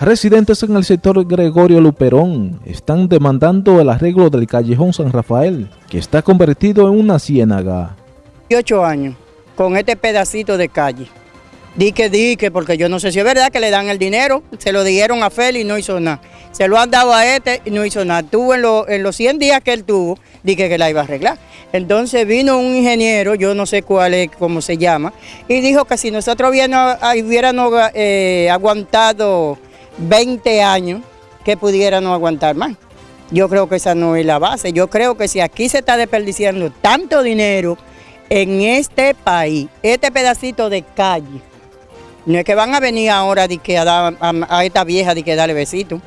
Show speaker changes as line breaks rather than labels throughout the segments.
Residentes en el sector Gregorio Luperón están demandando el arreglo del callejón San Rafael, que está convertido en una ciénaga.
Ocho años con este pedacito de calle. Dique, dique, porque yo no sé si es verdad que le dan el dinero, se lo dieron a Félix y no hizo nada. Se lo han dado a este y no hizo nada. Tuvo en, los 100 días que él tuvo, dije que la iba a arreglar. Entonces vino un ingeniero, yo no sé cuál es, cómo se llama, y dijo que si nosotros hubiéramos eh, aguantado 20 años, que pudiéramos aguantar más. Yo creo que esa no es la base. Yo creo que si aquí se está desperdiciando tanto dinero en este país, este pedacito de calle, no es que van a venir ahora de que a, esta vieja de que darle besito.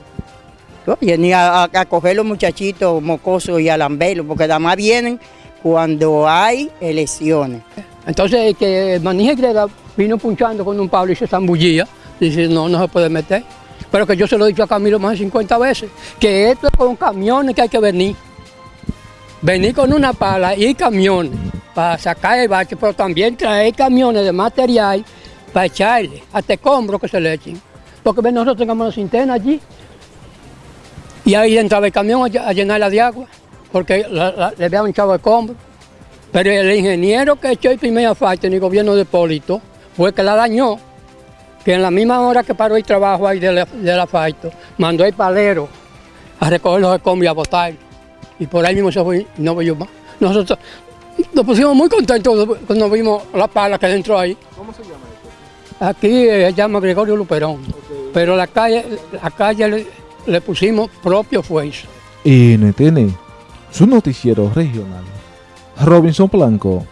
ni a, coger los muchachitos mocosos y a lamberlos, porque además vienen cuando hay elecciones.
Entonces que el manije Greda vino punchando con un pablo y se zambullía, dice no, no se puede meter. Pero que yo se lo he dicho a Camilo más de 50 veces, que esto es con camiones que hay que venir. Venir con una pala y camiones para sacar el bache, pero también traer camiones de material para echarle, hasta escombros que se le echen. Porque nosotros tengamos una cinterna allí y ahí entraba el camión a, llenarla de agua, porque le habían echado escombros. Pero el ingeniero que echó el primer asfalto en el gobierno de Polito fue que la dañó, que en la misma hora que paró el trabajo ahí del, asfalto, mandó el palero a recoger los escombros y a botar. Y por ahí mismo se fue, no vio más. Nosotros nos pusimos muy contentos cuando vimos la pala que entró ahí. ¿Cómo se llama esto? Aquí se llama Gregorio Luperón, pero la calle, la calle le, pusimos propio fuerza.
NTN, su noticiero regional. Robinson Blanco.